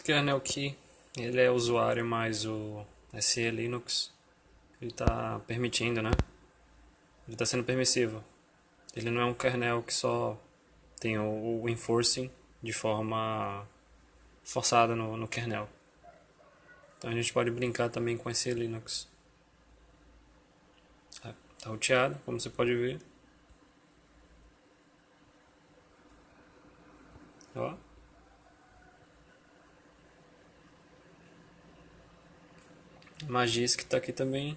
Esse aqui, ele é usuário mais o SE Linux. Ele está permitindo, né? Ele está sendo permissivo. Ele não é um kernel que só tem o, o enforcing de forma forçada no, no kernel. Então a gente pode brincar também com esse Linux. Está roteado, como você pode ver. Ó. Magisk está aqui também.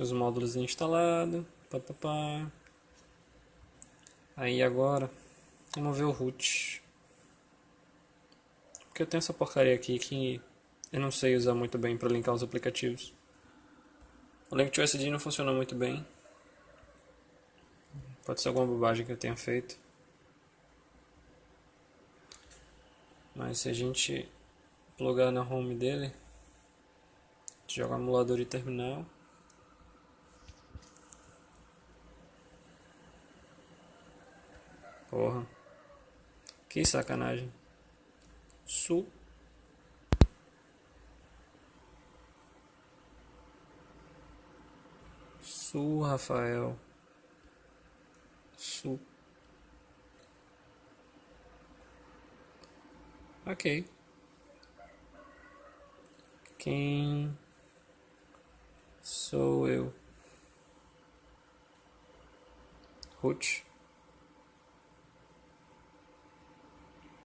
Os módulos instalados. Pá, pá, pá. Aí agora, vamos ver o root. Porque eu tenho essa porcaria aqui que eu não sei usar muito bem para linkar os aplicativos. O Link to SD não funciona muito bem. Pode ser alguma bobagem que eu tenha feito. Mas se a gente plugar na home dele, joga emulador de terminal. Porra. Que sacanagem. Su. Su, Rafael. Su. Ok. Quem sou eu? Ruth.